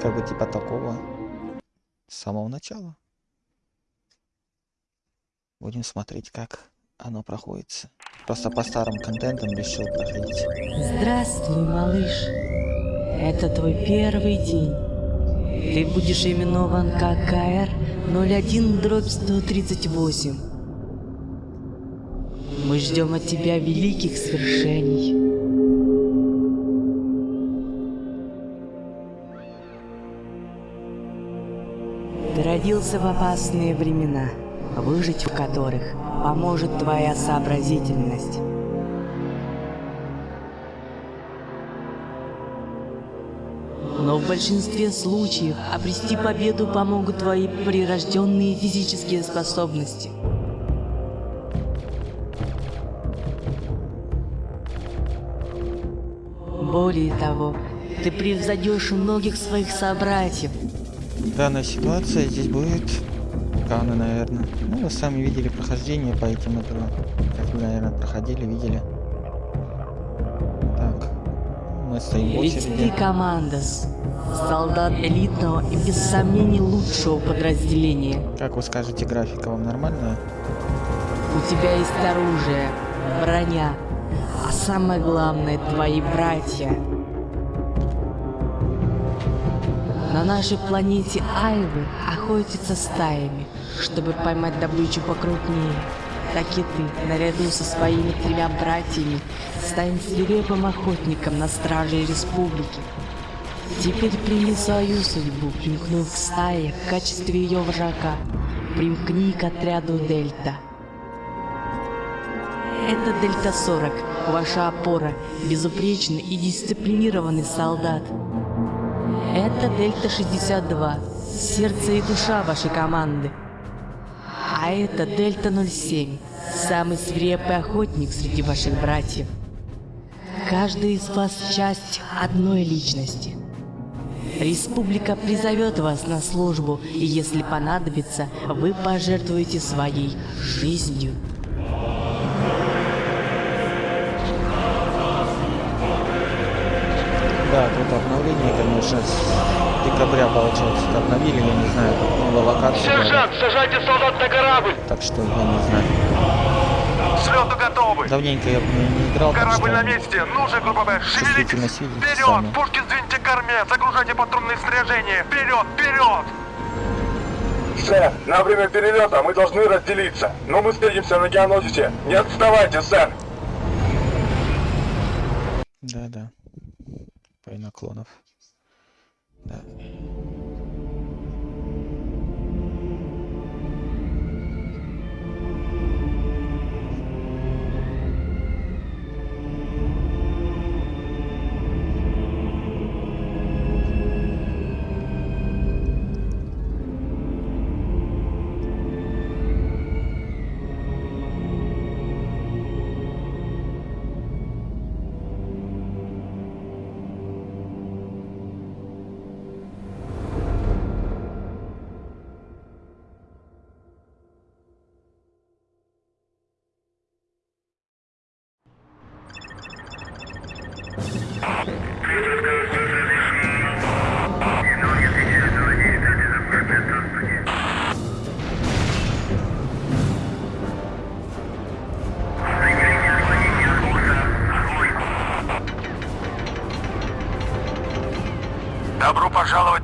Как бы типа такого. С самого начала. Будем смотреть, как оно проходит. Просто по старым контентам решил проходить. Здравствуй, малыш. Это твой первый день. Ты будешь именован как КР 01 дробь 138. Мы ждем от тебя великих свершений. Родился в опасные времена, выжить в которых поможет твоя сообразительность. Но в большинстве случаев обрести победу помогут твои прирожденные физические способности. Более того, ты превзойдешь многих своих собратьев. Данная ситуация здесь будет Каны, наверное. Ну, вы сами видели прохождение по этим играм. Как вы, наверное, проходили, видели. Так. Мы стоим в Ведь ты командос. Солдат элитного и без сомнений лучшего подразделения. Как вы скажете, графика вам нормальная? У тебя есть оружие, броня, а самое главное твои братья. На нашей планете Айвы охотятся стаями, чтобы поймать добычу покрупнее. Так и ты, наряду со своими тремя братьями, стань свирепым охотником на страже республики. Теперь прими свою судьбу, примкнув к стае в качестве ее врага. Примкни к отряду Дельта. Это Дельта-40, ваша опора, безупречный и дисциплинированный солдат. Это Дельта-62, сердце и душа вашей команды. А это Дельта-07, самый свирепый охотник среди ваших братьев. Каждый из вас часть одной личности. Республика призовет вас на службу, и если понадобится, вы пожертвуете своей жизнью. Тут обновление, конечно, с декабря, получается, обновили, я не знаю, новая локация. Сержант, сажайте солдат на корабль. Так что, я не знаю. Слету готовы. Давненько я не играл, Корабль на месте. Ну же, группа Б, Чувствительность шевелитесь. Вперед! сами. Пушки сдвиньте к корме. Загружайте патрульные снаряжения. Вперед, вперед! Сэр, на время перелета мы должны разделиться, но мы встретимся на Геонозисе. Не отставайте, сэр!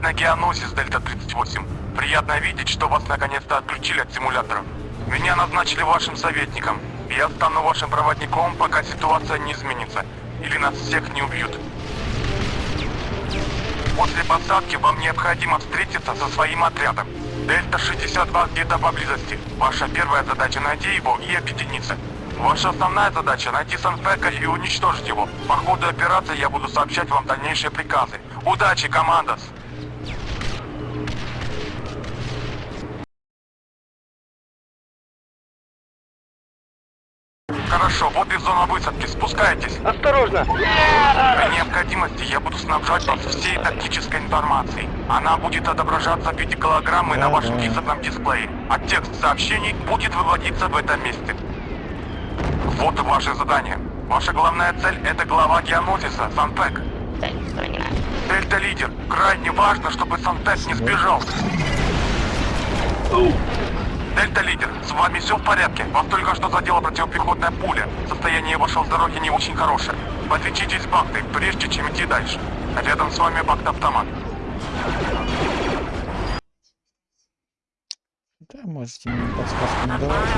На Геоносис, Дельта-38. Приятно видеть, что вас наконец-то отключили от симуляторов. Меня назначили вашим советником. Я стану вашим проводником, пока ситуация не изменится. Или нас всех не убьют. После посадки вам необходимо встретиться со своим отрядом. Дельта-62 где-то поблизости. Ваша первая задача найти его и объединиться. Ваша основная задача найти Санфека и уничтожить его. По ходу операции я буду сообщать вам дальнейшие приказы. Удачи, командос! Хорошо, вот и зона высадки. Спускайтесь. Осторожно! При необходимости я буду снабжать вас всей тактической информацией. Она будет отображаться в виде голограммы на вашем да. визорном дисплее, а текст сообщений будет выводиться в этом месте. Вот ваше задание. Ваша главная цель — это глава геонозиса, Санпек. Дельта-лидер, крайне важно, чтобы Сантек не сбежал. Дельта-лидер, с вами все в порядке? Вас только что задела противопехотная пуля. Состояние вашего здоровья не очень хорошее. Подлечитесь бактой, прежде чем идти дальше. Рядом с вами бакт-автомат. Да, можете мне подсказку не давать,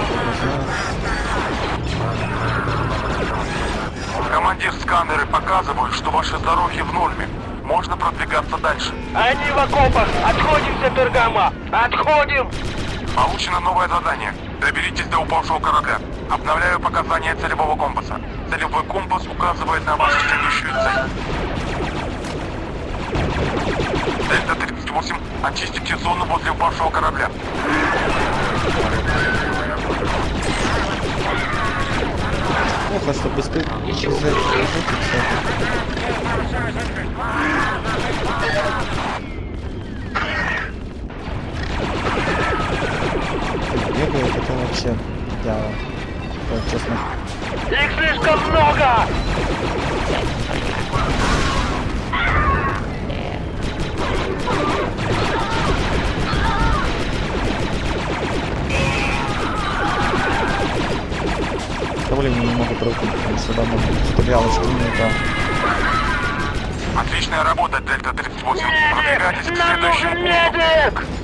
я. Командир, сканеры показывают, что ваше здоровье в норме. Можно продвигаться дальше. Они в окопах! Отходимся, Пергама! Отходим! Получено новое задание. Доберитесь до упавшего корабля. Обновляю показания целевого компаса. Целевой компас указывает на вашу следующую цель. Дельта-38, очистите зону возле упавшего корабля. Плохо, что без ты... Бегает это вообще дьявол. Вот, честно. Их слишком много! Давление не могу прыгнуть, потому что давно стрелялось не Отличная работа, Дельта-38. Продвигайтесь к следующему пункту.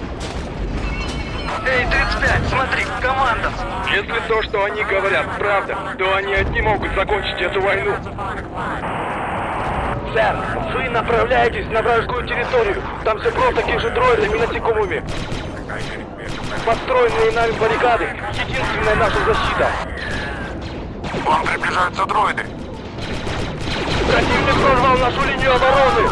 Эй, 35, смотри, команда! Если то, что они говорят, правда, то они одни могут закончить эту войну. Сэр, вы направляетесь на вражескую территорию. Там все просто такие же дроидами насекомыми. Подстроенные нами баррикады — единственная наша защита. Вам приближаются дроиды. Противник прорвал нашу линию обороны.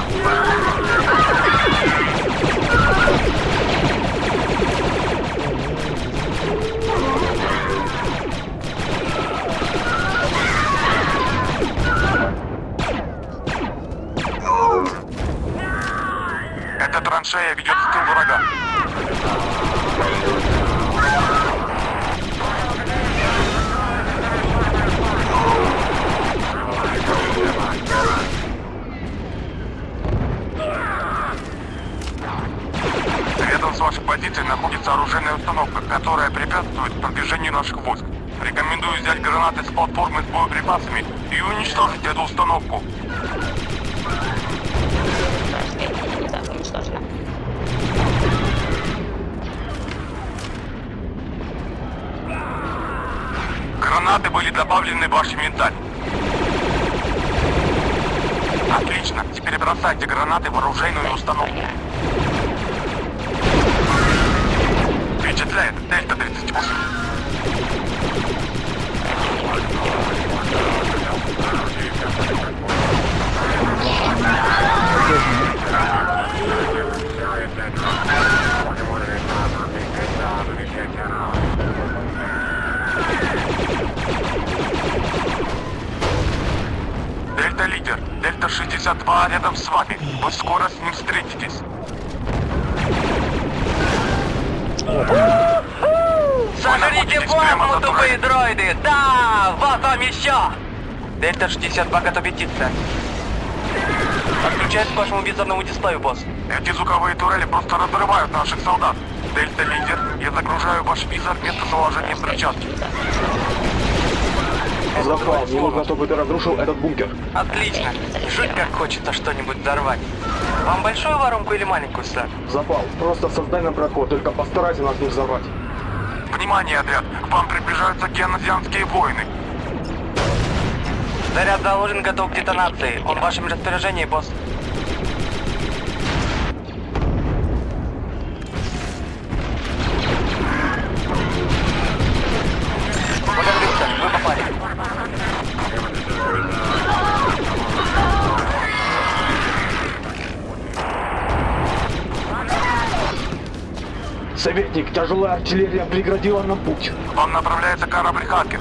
362 рядом с вами. Вы скоро с ним встретитесь. Сожрите плазму, тупые дроиды! Да! Вот вам еще! Дельта-62 готов биться. Отключаюсь к вашему визорному дисплею, босс. Эти звуковые турели просто разрывают наших солдат. Дельта-лидер, я загружаю ваш визор местоположением перчатки. Запал, мне нужно, чтобы ты разрушил этот бункер. Отлично. Жуть как хочется что-нибудь взорвать. Вам большую воронку или маленькую, сэр? Запал, просто создай нам проход, только постарайся нас не взорвать. Внимание, отряд! К вам приближаются геонозианские воины. Заряд заложен, готов к детонации. Он в вашем распоряжении, босс. Тяжелая артиллерия преградила нам путь. Вам направляется корабль Хакер.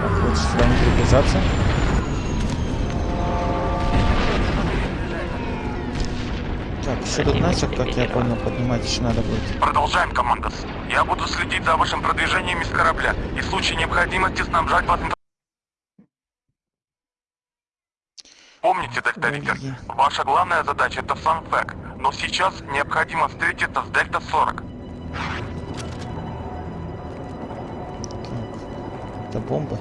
Так, лучше сюда не приближаться. Так, еще тут начал, как я понял, поднимать еще надо будет. Продолжаем, командос. Я буду следить за вашим продвижением из корабля и в случае необходимости снабжать вас. Помните, Дельта Виктор, Ой. ваша главная задача это Санфек, но сейчас необходимо встретиться с Дельта-40. Так, это бомба.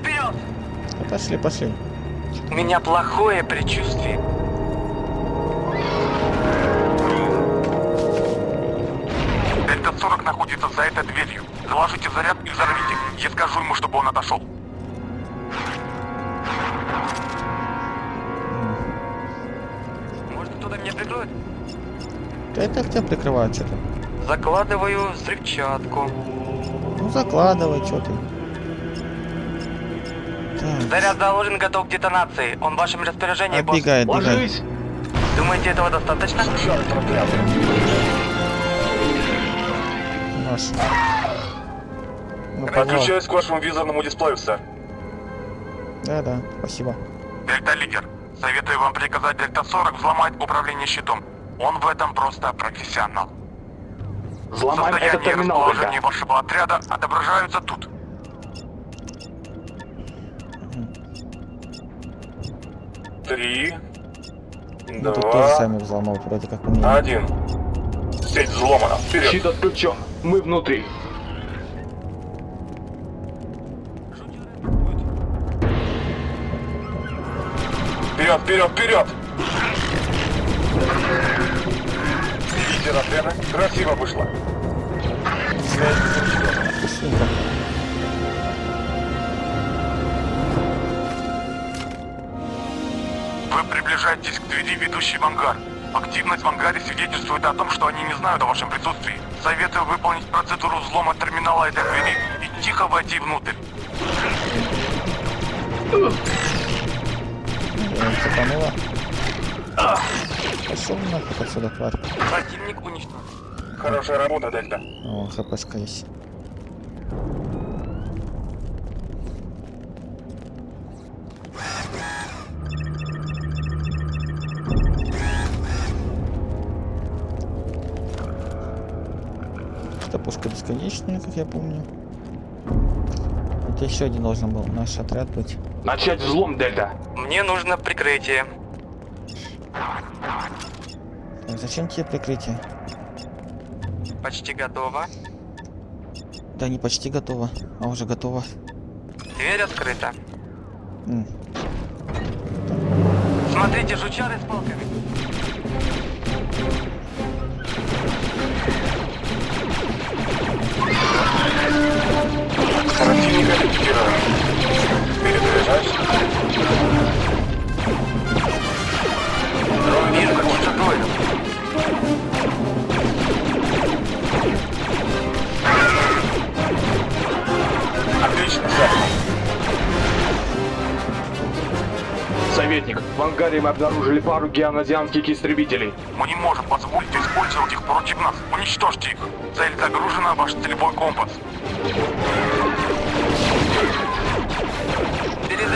Вперед! Пошли, пошли. У меня плохое предчувствие. Дельта-40 находится за этой дверью. Заложите заряд и взорвите. Я скажу ему, чтобы он отошел. Прикроет? Да это тебя прикрывают что-то. Закладываю взрывчатку. Ну закладывай, что ты. Так, Заряд заложен, готов к детонации. Он в вашем распоряжении, босс. отбегай, отбегай. Ложись! Думаете, этого достаточно? Проклятый. Наш. Ну. Подключаюсь к вашему визорному дисплею, сэр. Да, да, спасибо. Дельта-лидер, советую вам приказать Дельта-40 взломать управление щитом. Он в этом просто профессионал. Взломаем этот Состояние и терминал, расположение Дельта. вашего отряда отображаются тут. Три. Ну, тут тоже Два. сами взломал, вроде как. Один. Сеть взломана. Вперед. Щит отключен. Мы внутри. Вперед, вперед, вперед! Лидер отряда. Красиво вышло. Вы приближаетесь к двери, ведущей в ангар. Активность в ангаре свидетельствует о том, что они не знают о вашем присутствии. Советую выполнить процедуру взлома терминала этой двери и тихо войти внутрь. Я цепанула. Пошел нахуй отсюда, тварь. Противник уничтожен. Хорошая работа, Дельта. О, хпшка есть. Это пушка бесконечная, как я помню. Это еще один должен был наш отряд быть. Начать взлом, Дельта. Мне нужно прикрытие. Так, зачем тебе прикрытие? Почти готово. Да, не почти готово, а уже готово. Дверь открыта. М, Смотрите, жучары с палками. Противника ликвидирован. Советник, в ангаре мы обнаружили пару геоназианских истребителей. Мы не можем позволить использовать их против нас. Уничтожьте их. Цель загружена, ваш целевой компас.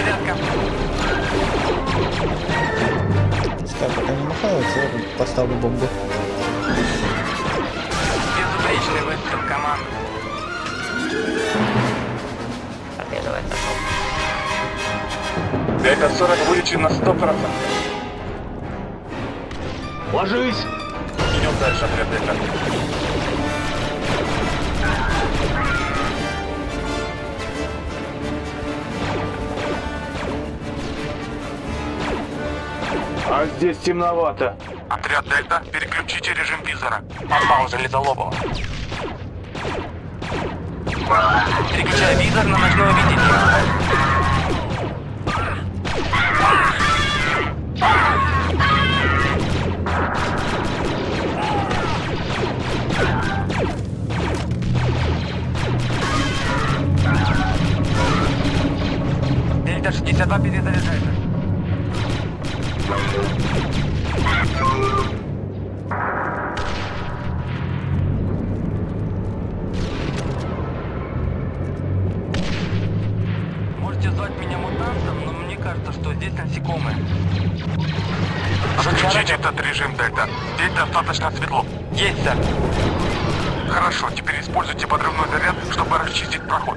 Перезарядка. Пускай пока не махаются, я поставлю бомбу. Безупречный выстрел команды. Победа в этом. Дельта-40 вылечен на 100%. Ложись! Идем дальше, отряд Дельта. А здесь темновато. Отряд Дельта, переключите режим визора. Попал Железолобова. Переключаю визор на ночное видение. Дельта 62 перезаряжается. Можете можете звать меня мутантом, но мне кажется, что здесь насекомые. Отключите этот режим, Дельта. Здесь достаточно светло. Есть, сэр. Хорошо, теперь используйте подрывной заряд, чтобы расчистить проход.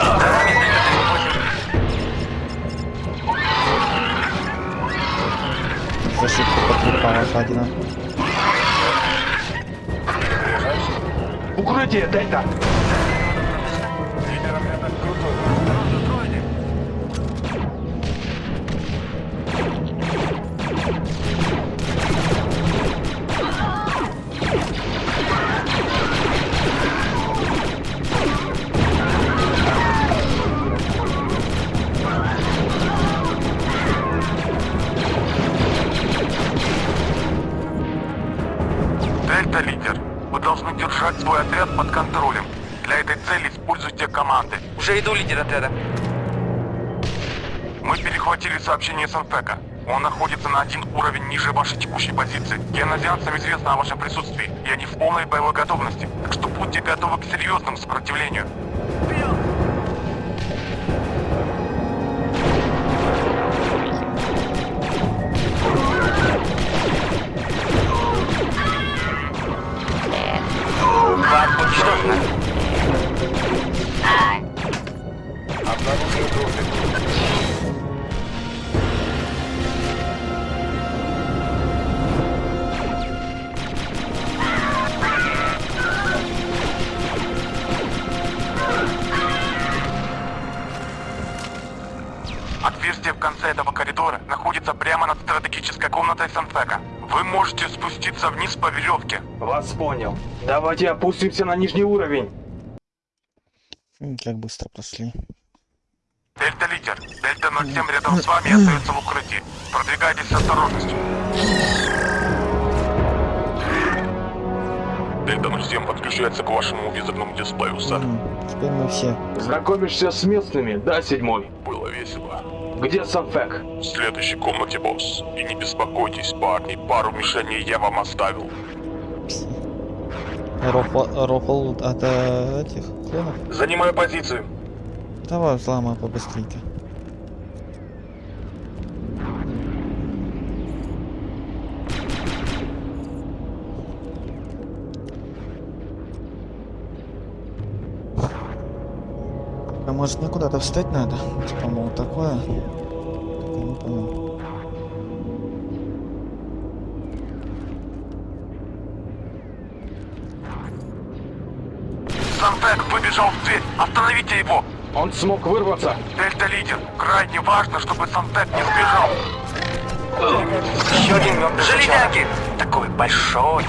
Нами Дельта-38. Зашибка Укрытие, Дельта! Уже иду, лидер отряда. Мы перехватили сообщение с Анфека. Он находится на один уровень ниже вашей текущей позиции. Генозианцам известно о вашем присутствии, и они в полной боевой готовности. Так что будьте готовы к серьезному сопротивлению. Вас уничтожено. Конце этого коридора находится прямо над стратегической комнатой Санфека. Вы можете спуститься вниз по веревке. Вас понял. Давайте опустимся на нижний уровень. М, Как быстро прошли. Дельта лидер. Дельта 07 рядом с вами остается в укрытии. Продвигайтесь с осторожностью. Дельта 07 подключается к вашему визорному дисплею, сэр. Теперь мы все. Знакомишься с местными, да, седьмой? Было весело. Где Санфек? В следующей комнате, босс. И не беспокойтесь, парни, пару мишеней я вам оставил. Рофл, рофл от э, этих клонов. Занимаю позицию. Давай взломай побыстрее. Может мне куда-то встать надо? Типа, мол, такое. Так я не понял. Санфек выбежал в дверь. Остановите его! Он смог вырваться. Дельта лидер. Крайне важно, чтобы Санфек не сбежал. Еще один мертвый Железяки! Такой большой.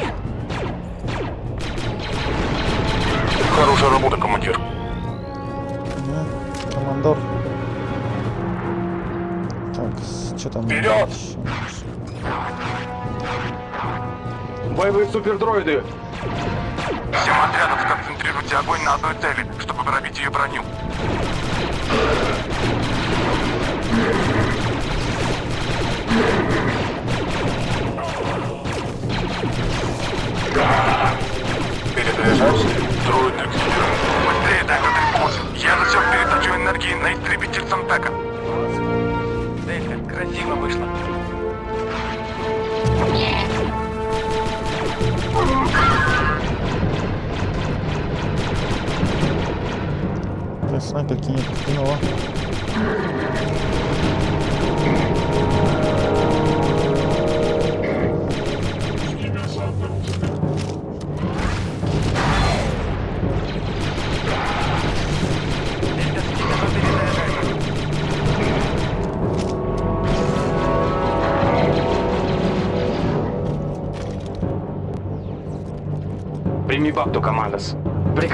Хорошая работа, командир. Что там? Вперед! Боевые супердроиды. Всем отрядам сконцентрируйте огонь на одной цели, чтобы пробить ее броню. Перезаряжаюсь.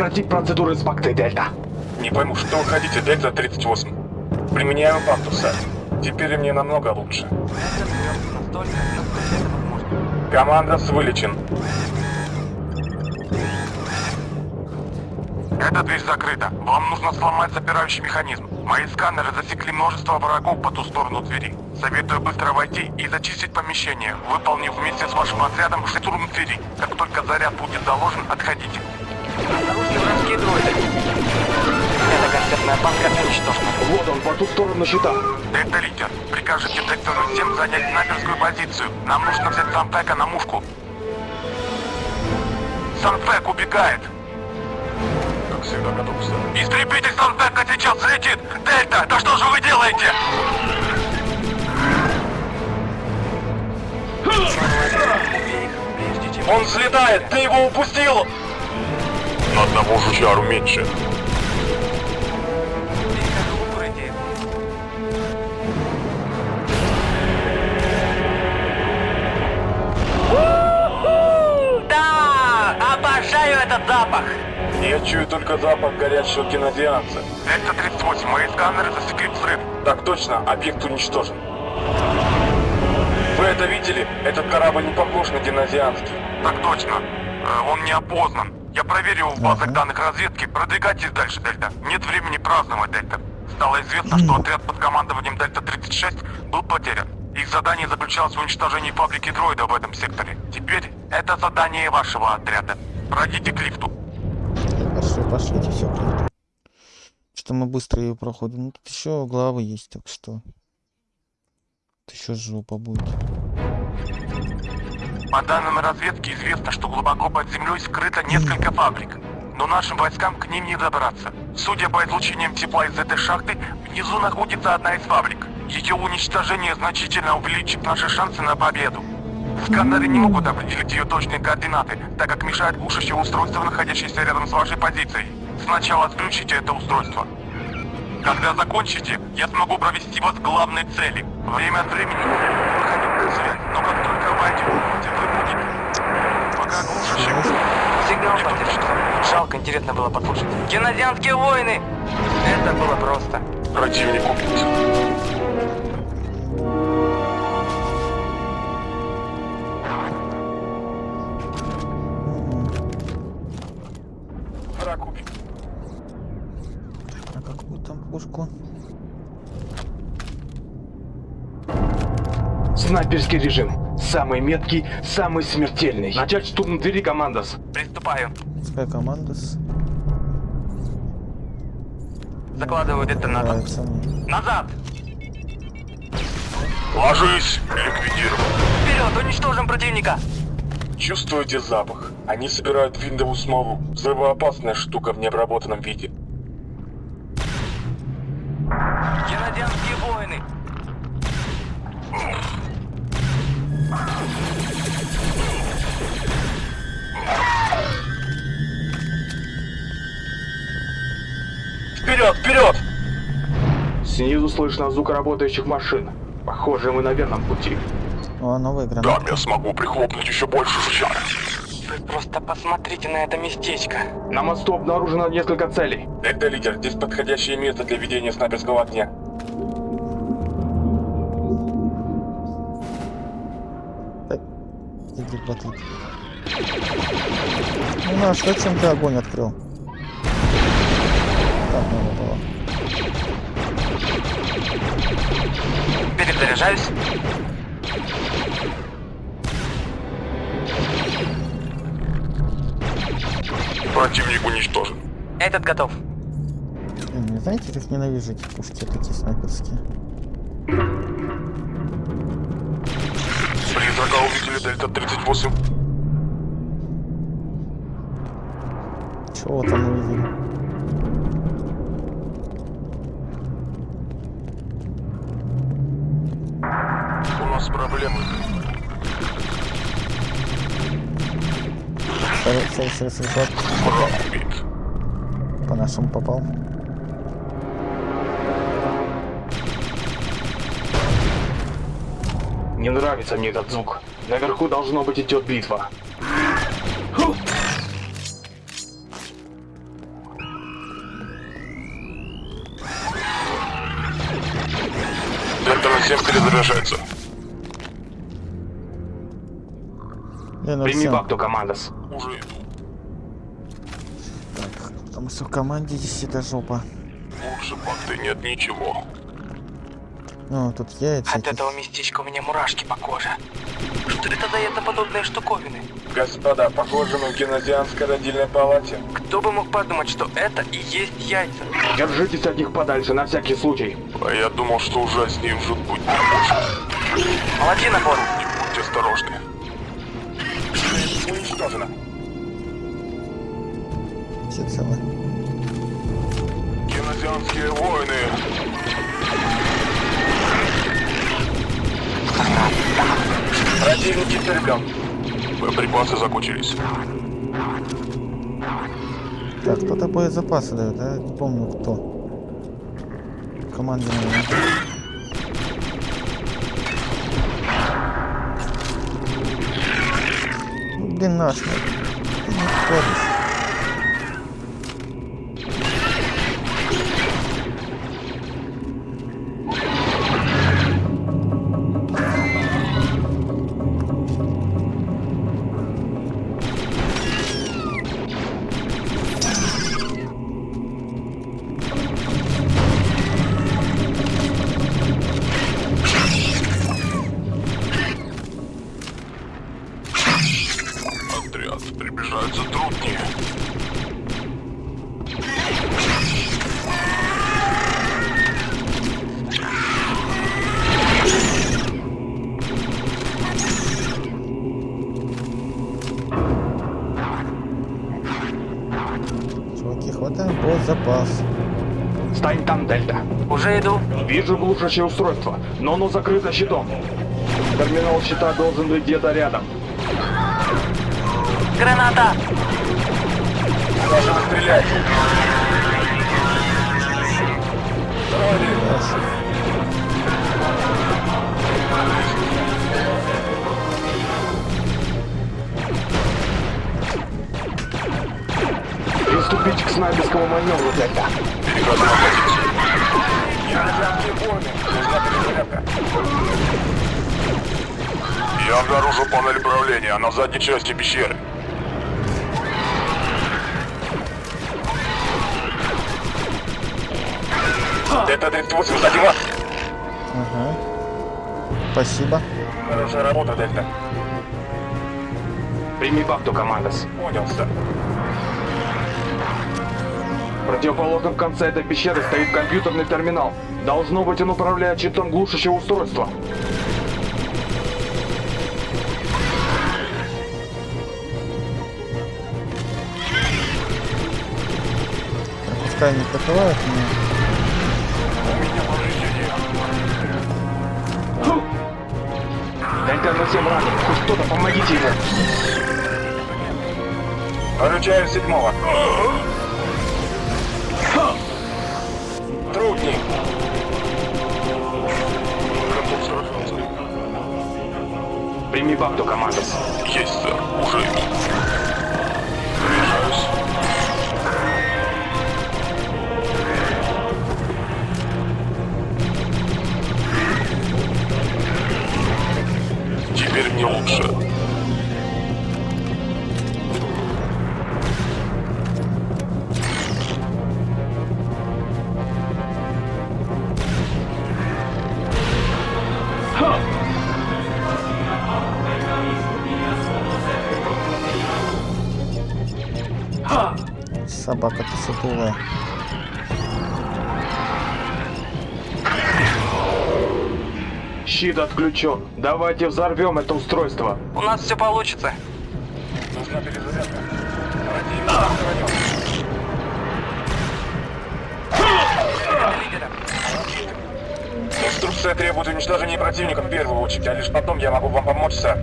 Прекратить процедуру инспекции, Дельта. Не пойму, что вы хотите, Дельта 38. Применяю бакту, сэр. Теперь мне намного лучше. Командос вылечен. Эта дверь закрыта. Вам нужно сломать запирающий механизм. Мои сканеры засекли множество врагов по ту сторону двери. Советую быстро войти и зачистить помещение, выполнив вместе с вашим отрядом штурм двери. Как только заряд будет заложен, отходите. Дроиды. Эта концертная банка уничтожена. Вот он, по ту сторону щита. Дельта-лидер, прикажете сектору 7 занять снайперскую позицию. Нам нужно взять Санфека на мушку. Санфек убегает. Как всегда готов, сэр. Истребитель Санфека сейчас летит! Дельта, да что же вы делаете? Он взлетает! Ты его упустил! На одного жучару меньше. Да! Обожаю этот запах! Я чую только запах горящего кинозеанса. Дельта-38, мои сканеры засекли взрыв. Так точно, объект уничтожен. Вы это видели? Этот корабль не похож на кинозеанский. Так точно. Э, Он не опознан. Я проверил в базах данных разведки. Продвигайтесь дальше, Дельта. Нет времени праздновать, Дельта. Стало известно, что отряд под командованием Дельта-36 был потерян. Их задание заключалось в уничтожении фабрики дроида в этом секторе. Теперь это задание вашего отряда. Пройдите к лифту. Хорошо, пошлите все Что мы быстро ее проходим. Ну тут еще главы есть, так что. Тут еще жопа будет. По данным разведки известно, что глубоко под землей скрыто несколько фабрик. Но нашим войскам к ним не добраться. Судя по излучениям тепла из этой шахты, внизу находится одна из фабрик. Ее уничтожение значительно увеличит наши шансы на победу. Сканеры не могут определить ее точные координаты, так как мешает глушащее устройство, находящееся рядом с вашей позицией. Сначала отключите это устройство. Когда закончите, я смогу провести вас к главной цели. Время от времени на связь, но как только войдете, вы будете... Пока глушащее Сигнал поддержки. Жалко, интересно было послушать. Генозианские войны! Это было просто. Противник убит. Враг убит. Пушку? Снайперский режим. Самый меткий, самый смертельный. Начать штурм двери, командос. Приступаю. Пускай команда с... Закладываю детонатор. мне. Назад! Ложись! Ликвидирован. Вперед, уничтожим противника! Чувствуете запах? Они собирают виндовую смолу. Взрывоопасная штука в необработанном виде. Слышно звук работающих машин. Похоже, мы на верном пути. О, новая граната. я смогу прихлопнуть еще больше жучар. Вы просто посмотрите на это местечко. На мосту обнаружено несколько целей. Это лидер, здесь подходящее место для ведения снайперского огня. Иди платить. Ну на что чем ты огонь открыл? Перезаряжаюсь. Противник уничтожен. Этот готов. Блин, не знаете, как ненавижу эти пушки такие снайперские. Призрака увидели Дельта-38. Чего там увидели? Враг убит. По нашему попал. Не нравится мне этот звук. Наверху должно быть идет битва. 7 перезаряжается. Прими всем. бакту, командос. Уже что в команде здесь это жопа. Лучше бакты нет ничего. Ну, тут яйца. От эти. этого местечка у меня мурашки по коже. Что это за ядоподобные штуковины? Господа, похоже, мы в генозианской родильной палате. Кто бы мог подумать, что это и есть яйца? Держитесь от них подальше, на всякий случай. А я думал, что ужаснее жуть будет не может. Молодцы, набор. Будьте осторожны. Уничтожено. Все целы. Генозианские войны. Противник истреблен. Боеприпасы закончились. Так, кто-то боезапасы дает, да? Не помню кто. Команде, наверное. Ну, блин, наш. ну, ты не. Боезапас. Стань там, Дельта. Уже иду. Вижу глушащее устройство, но оно закрыто щитом. Терминал щита должен быть где-то рядом. Граната! Должен стрелять. Приступить к снайперскому маневру, Дельта. Перехожу на позицию. Я обнаружил панель управления на задней части пещеры. Дельта 38, сзади вас. Ага. Спасибо. Хорошая работа, Дельта. Прими бакту, командос. Понял, сэр. В противоположном конце этой пещеры стоит компьютерный терминал. Должно быть, он управляет щитом глушащего устройства. Пускай не покрывают меня. Дельта совсем ранен. Хоть кто-то помогите ему. Поручаю седьмого. Прими бакту, Щит отключен. Давайте взорвем это устройство. У нас все получится. Нужна перезарядка. Инструкция требует уничтожения противника в первую очередь, а лишь потом я могу вам помочь, сэр.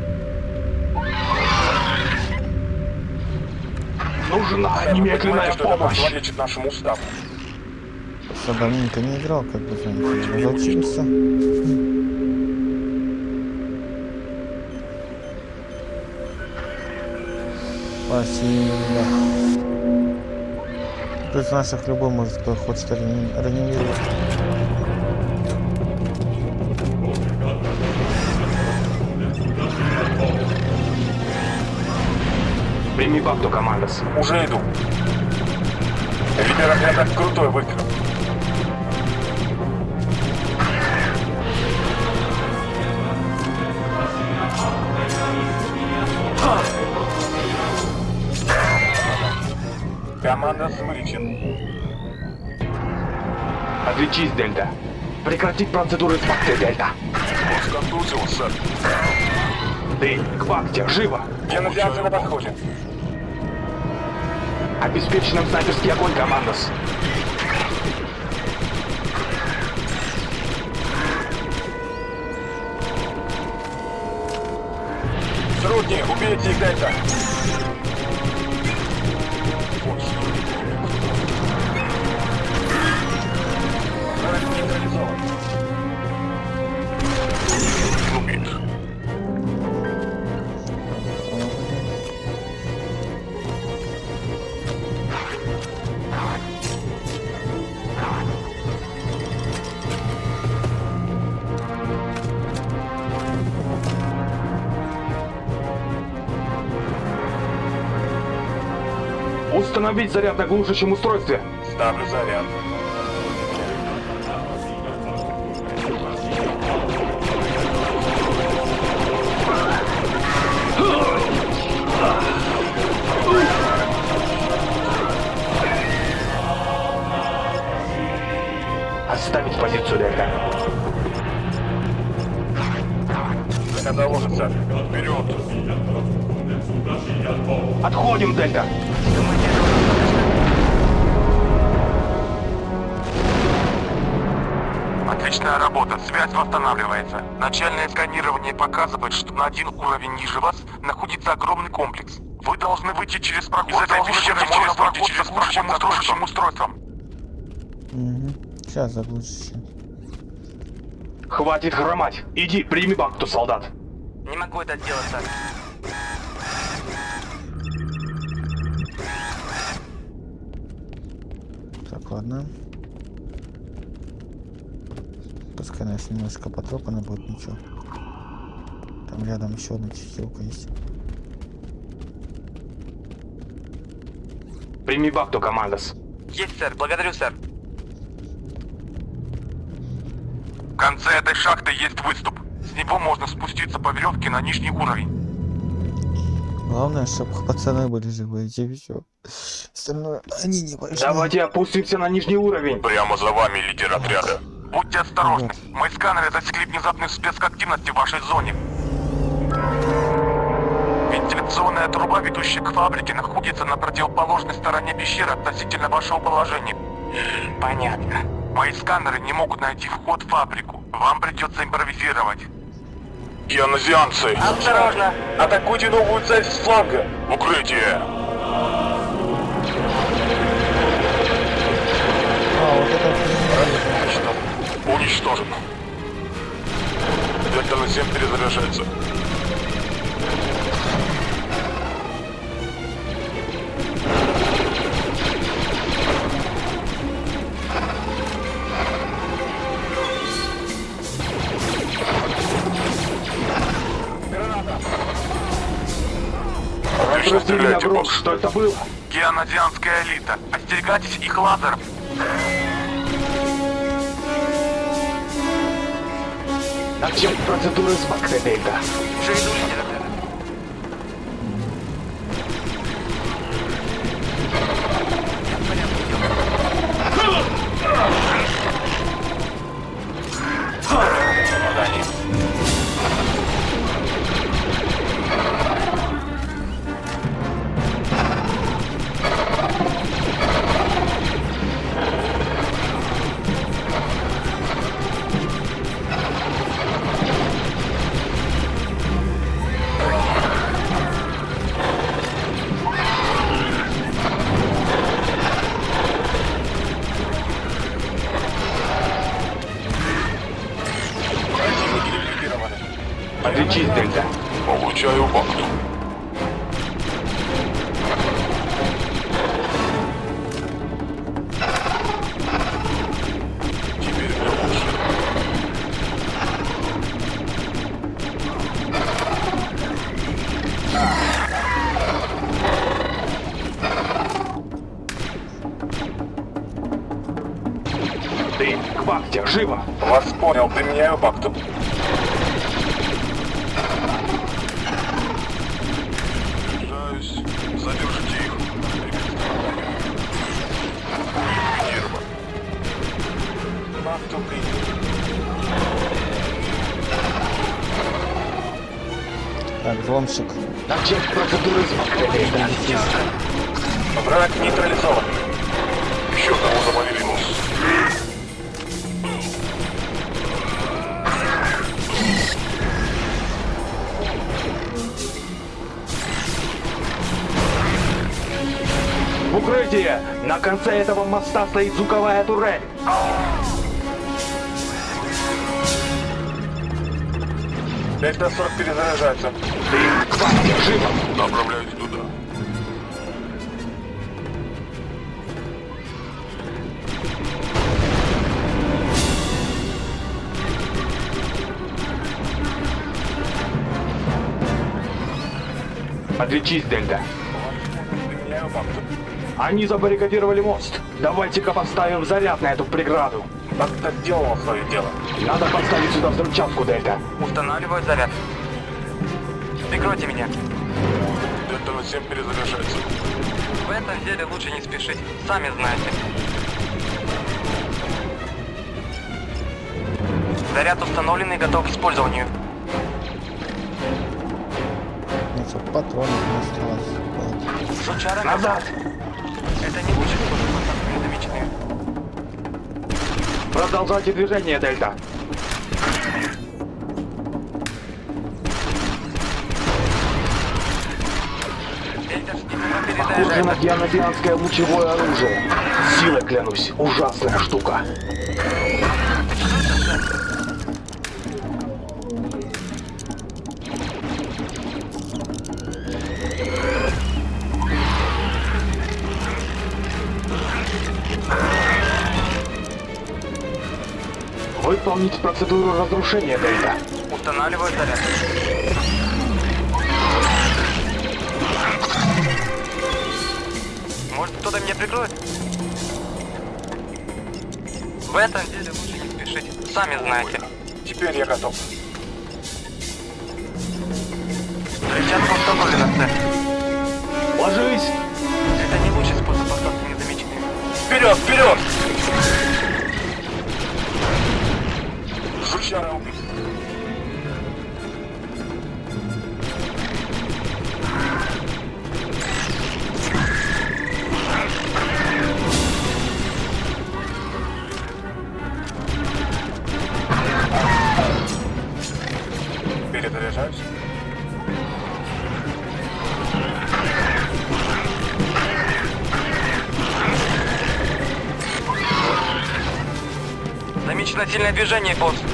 Нужна Сэр, немедленная помощь. противоречит нашему уставу. Давненько не играл, как бы знаете, Спасибо. Тут из наших любой может кто хочет реани- реанимировать. Прими бакту, командос. Уже иду. Лидер отряда крутой выстрел. Отличись, Дельта. Прекратить процедуры бакте, Дельта. Он сконтузил, сэр. Ты, к бакте, живо! Генозианцы на подходе. Обеспечь нам снайперский огонь, командос. Трудни, убейте их, Дельта. Установить заряд на глушащем устройстве. Ставлю заряд. Оставить позицию, Дельта. Заложен, сэр. Вперед. Отходим, Дельта. Отличная работа, связь восстанавливается. Начальное сканирование показывает, что на один уровень ниже вас находится огромный комплекс. Вы должны выйти через проход Из этой пещеры можно пройти через проход устройством. Угу. Сейчас заглушишь. Хватит хромать. Иди, прими бакту, солдат. Не могу это сделать, сэр. Так, ладно. Пускай нас немножко потрепано будет, ничего. Там рядом еще одна чехилка есть. Прими бакту, командос. Есть, сэр. Благодарю, сэр. В конце этой шахты есть выступ. С него можно спуститься по веревке на нижний уровень. Главное, чтобы пацаны были живы, и все. Остальное они не важны. Давайте опустимся на нижний уровень. Прямо за вами, лидер отряда. Будьте осторожны. Мои сканеры засекли внезапный всплеск активности в вашей зоне. Вентиляционная труба, ведущая к фабрике, находится на противоположной стороне пещеры относительно вашего положения. Понятно. Мои сканеры не могут найти вход в фабрику. Вам придется импровизировать. Геонозианцы! Осторожно. Атакуйте новую цель с фланга! Укрытие! Уничтожен. Дельта на 7 перезаряжается. Отлично Брок, босс. что это было? Геонозианская элита. Остерегайтесь их лазеров. Начать процедуры с бакте, Дельта. Выполняю пакту. Убеждаюсь. Задержите их. Нерва. Пакту Так, взломщик. Объект процедуры Враг нейтрализован. Укрытие! На конце этого моста стоит звуковая турель. Дельта 40 перезаряжается. Ты, хватит, живо! Направляюсь туда. Отличись, Дельта. Они забаррикадировали мост. Давайте-ка поставим заряд на эту преграду. Бакта сделала свое дело. Надо поставить сюда взрывчатку, Дельта. Устанавливаю заряд. Прикройте меня. Дельта 7 перезаряжается. В этом деле лучше не спешить. Сами знаете. Заряд установлен и готов к использованию. Патронов не осталось. Жучара Назад! Это Продолжайте движение, Дельта. Похоже на дианодианское лучевое оружие. Силой клянусь, ужасная штука. Выполнить процедуру разрушения, Дельта. Устанавливаю заряд. Может кто-то меня прикроет? В этом деле лучше не спешить. Сами знаете. Теперь я готов. Сильное движение, босс.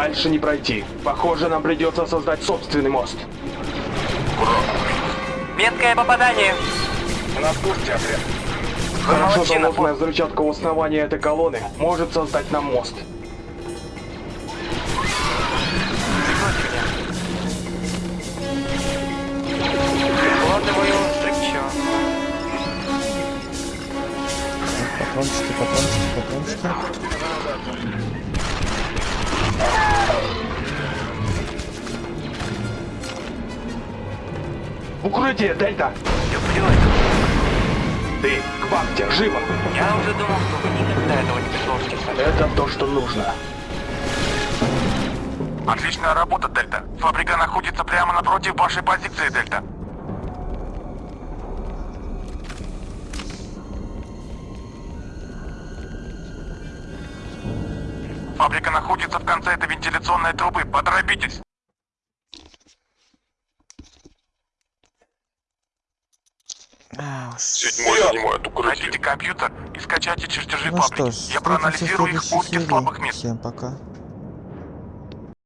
Дальше не пройти. Похоже, нам придется создать собственный мост. Меткое попадание. У нас курсе отряд. Хорошо молодчина, заложенная взрывчатка у основания этой колонны может создать нам мост. Прикладываю взрывчатку. Патрончики, патрончики, патрончики. Укрытие, Дельта! Люблю Ты, к вахте, живо! Я уже думал, что вы никогда этого не предложите. Это то, что нужно. Отличная работа, Дельта. Фабрика находится прямо напротив вашей позиции, Дельта. Фабрика находится в конце этой вентиляционной трубы. Поторопитесь. Седьмой занимает укрытие. Найдите компьютер и скачайте чертежи Ну что фабрики. ж, Я проанализирую их серии. слабых мест. Всем пока.